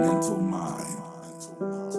Mental Mind.